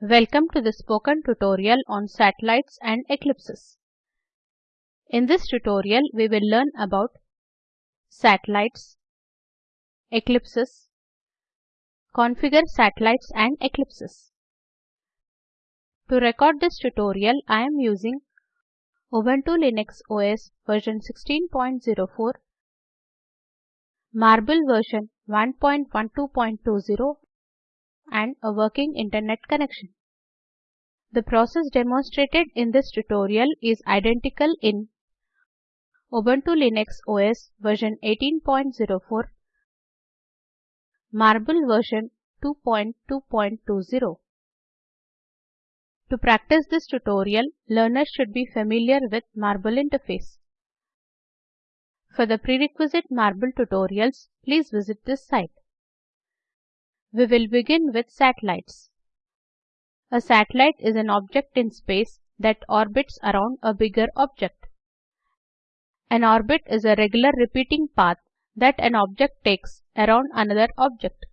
Welcome to the spoken tutorial on satellites and eclipses. In this tutorial, we will learn about satellites, eclipses, configure satellites and eclipses. To record this tutorial, I am using Ubuntu Linux OS version 16.04, Marble version 1.12.20 and a working internet connection. The process demonstrated in this tutorial is identical in Ubuntu Linux OS version 18.04, Marble version 2.2.20. To practice this tutorial, learners should be familiar with Marble interface. For the prerequisite Marble tutorials, please visit this site. We will begin with satellites. A satellite is an object in space that orbits around a bigger object. An orbit is a regular repeating path that an object takes around another object.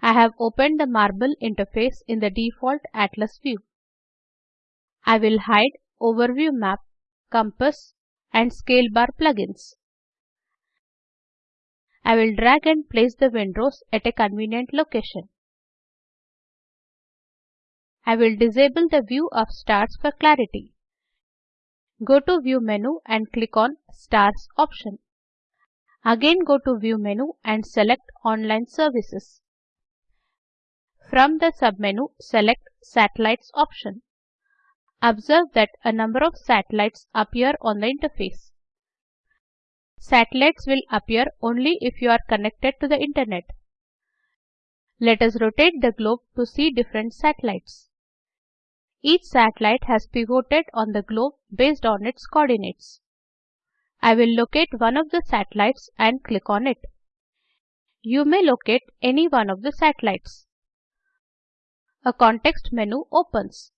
I have opened the Marble interface in the default Atlas view. I will hide Overview Map, Compass and Scale Bar plugins. I will drag and place the windows at a convenient location. I will disable the view of stars for clarity. Go to View menu and click on Stars option. Again go to View menu and select Online Services. From the submenu, select Satellites option. Observe that a number of satellites appear on the interface. Satellites will appear only if you are connected to the internet. Let us rotate the globe to see different satellites. Each satellite has pivoted on the globe based on its coordinates. I will locate one of the satellites and click on it. You may locate any one of the satellites. A context menu opens.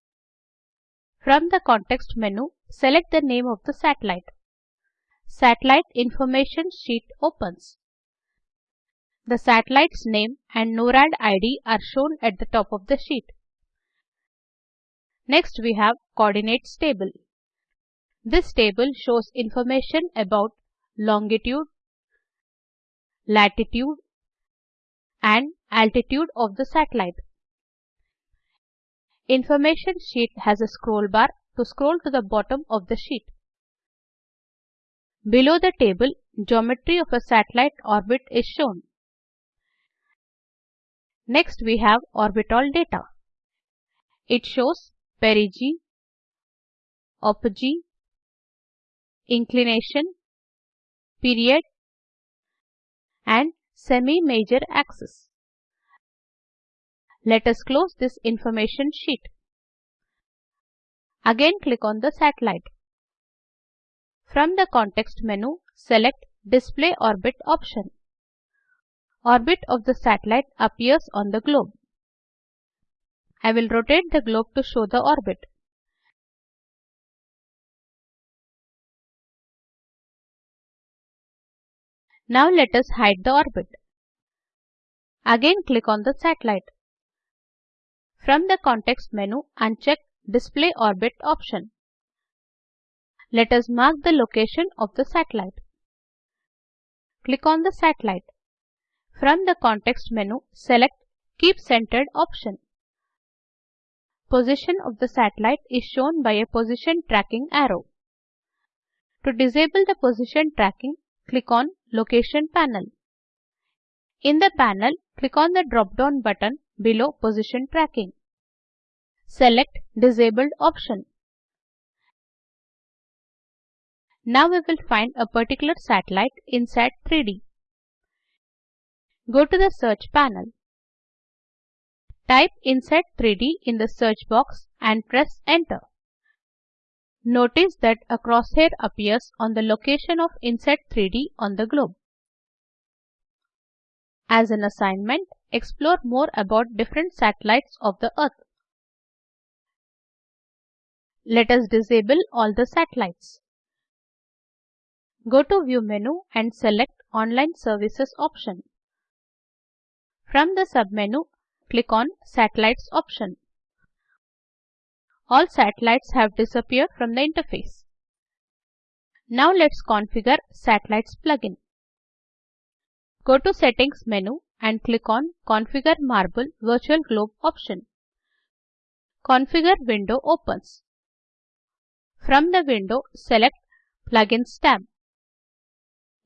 From the context menu, select the name of the satellite. Satellite information sheet opens. The satellite's name and NORAD ID are shown at the top of the sheet. Next we have Coordinates table. This table shows information about longitude, latitude and altitude of the satellite. Information sheet has a scroll bar to scroll to the bottom of the sheet. Below the table, geometry of a satellite orbit is shown. Next we have orbital data. It shows perigee, apogee, inclination, period and semi-major axis. Let us close this information sheet. Again click on the satellite. From the context menu, select Display Orbit option. Orbit of the satellite appears on the globe. I will rotate the globe to show the orbit. Now let us hide the orbit. Again click on the satellite. From the context menu, uncheck Display Orbit option. Let us mark the location of the satellite. Click on the satellite. From the context menu, select Keep Centered option. Position of the satellite is shown by a position tracking arrow. To disable the position tracking, click on Location panel. In the panel, click on the drop-down button below Position tracking. Select Disabled option. Now we will find a particular satellite INSAT3D. Go to the search panel. Type INSAT3D in the search box and press enter. Notice that a crosshair appears on the location of INSAT3D on the globe. As an assignment, explore more about different satellites of the Earth. Let us disable all the satellites. Go to View menu and select Online Services option. From the submenu, click on Satellites option. All satellites have disappeared from the interface. Now let's configure Satellites plugin. Go to Settings menu and click on Configure Marble Virtual Globe option. Configure window opens. From the window, select Plugins tab.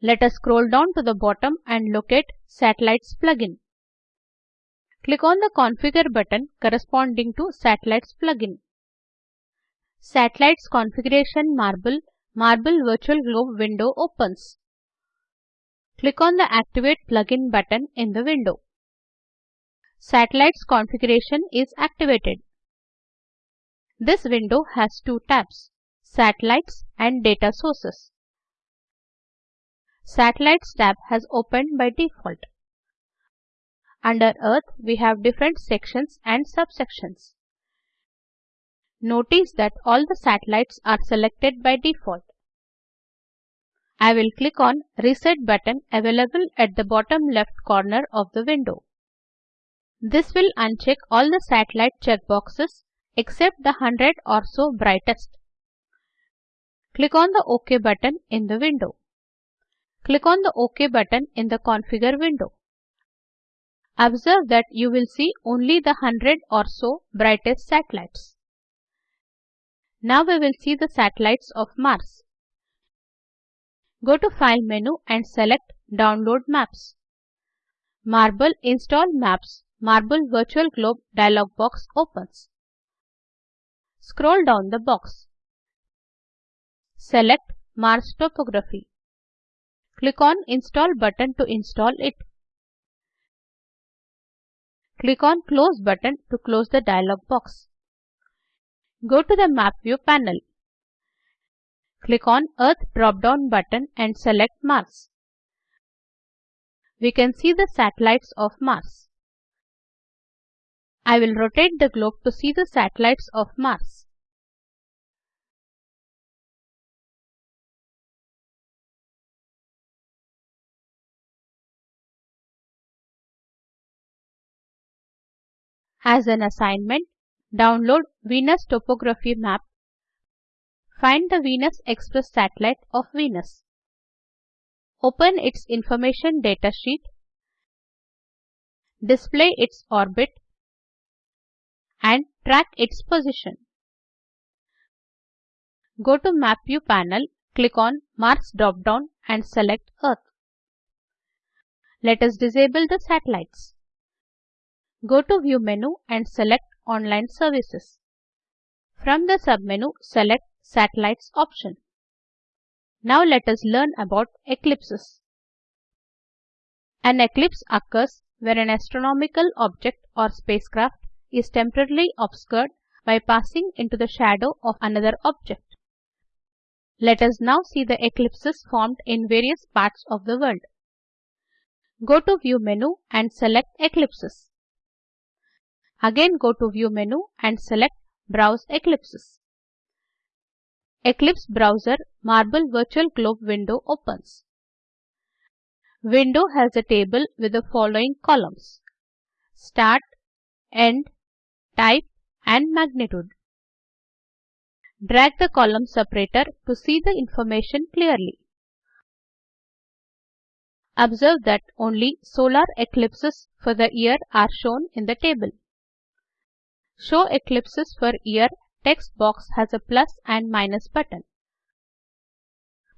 Let us scroll down to the bottom and locate Satellites plugin. Click on the Configure button corresponding to Satellites plugin. Satellites Configuration Marble Marble Virtual Globe window opens. Click on the Activate plugin button in the window. Satellites configuration is activated. This window has two tabs, Satellites and Data Sources. Satellites tab has opened by default. Under Earth, we have different sections and subsections. Notice that all the satellites are selected by default. I will click on Reset button available at the bottom left corner of the window. This will uncheck all the satellite checkboxes except the 100 or so brightest. Click on the OK button in the window. Click on the OK button in the Configure window. Observe that you will see only the 100 or so brightest satellites. Now we will see the satellites of Mars. Go to File menu and select Download Maps. Marble Install Maps Marble Virtual Globe dialog box opens. Scroll down the box. Select Mars Topography. Click on Install button to install it. Click on Close button to close the dialog box. Go to the Map View panel. Click on Earth drop-down button and select Mars. We can see the satellites of Mars. I will rotate the globe to see the satellites of Mars. As an assignment, download Venus topography map Find the Venus Express satellite of Venus. Open its information datasheet. Display its orbit and track its position. Go to Map View panel, click on Mars drop-down and select Earth. Let us disable the satellites. Go to View menu and select Online Services. From the submenu, select Satellites option. Now let us learn about eclipses. An eclipse occurs where an astronomical object or spacecraft is temporarily obscured by passing into the shadow of another object. Let us now see the eclipses formed in various parts of the world. Go to View menu and select Eclipses. Again go to View menu and select Browse Eclipses. Eclipse Browser Marble Virtual Globe window opens. Window has a table with the following columns. Start, End, Type and Magnitude. Drag the column separator to see the information clearly. Observe that only solar eclipses for the year are shown in the table. Show eclipses for year text box has a plus and minus button.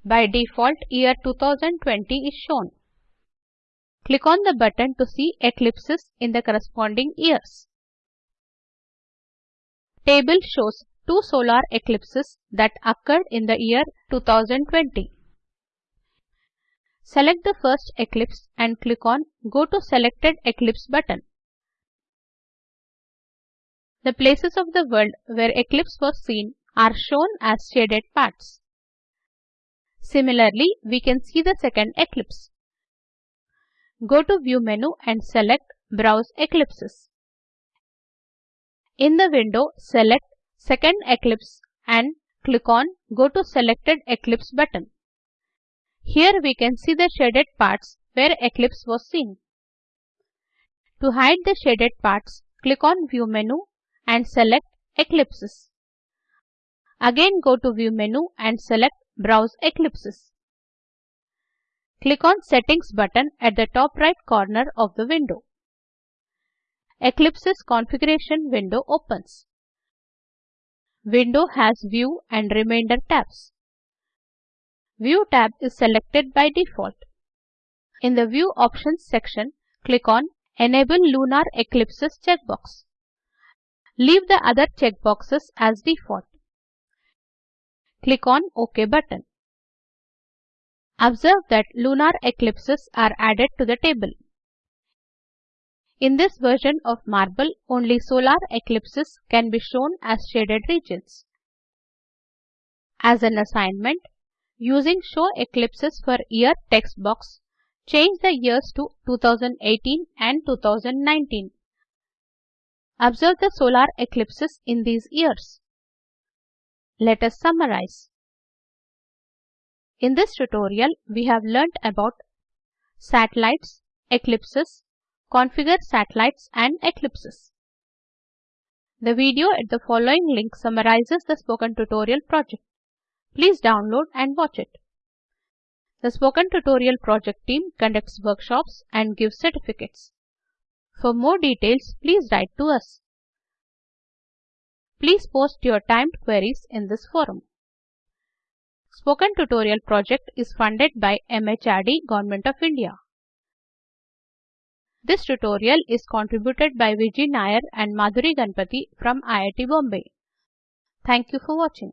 By default, year 2020 is shown. Click on the button to see eclipses in the corresponding years. Table shows two solar eclipses that occurred in the year 2020. Select the first eclipse and click on Go to Selected Eclipse button. The places of the world where eclipse was seen are shown as shaded parts. Similarly, we can see the second eclipse. Go to View menu and select Browse Eclipses. In the window, select Second Eclipse and click on Go to Selected Eclipse button. Here we can see the shaded parts where eclipse was seen. To hide the shaded parts, click on View menu and select Eclipses. Again go to View menu and select Browse Eclipses. Click on Settings button at the top right corner of the window. Eclipse's configuration window opens. Window has View and Remainder tabs. View tab is selected by default. In the View Options section, click on Enable Lunar Eclipses checkbox. Leave the other checkboxes as default. Click on OK button. Observe that lunar eclipses are added to the table. In this version of Marble, only solar eclipses can be shown as shaded regions. As an assignment, using Show Eclipses for Year text box, change the years to 2018 and 2019. Observe the solar eclipses in these years. Let us summarize. In this tutorial, we have learnt about satellites, eclipses, configure satellites and eclipses. The video at the following link summarizes the spoken tutorial project. Please download and watch it. The Spoken Tutorial project team conducts workshops and gives certificates. For more details, please write to us. Please post your timed queries in this forum. Spoken Tutorial project is funded by MHRD Government of India. This tutorial is contributed by Vijay Nair and Madhuri Ganpati from IIT Bombay. Thank you for watching.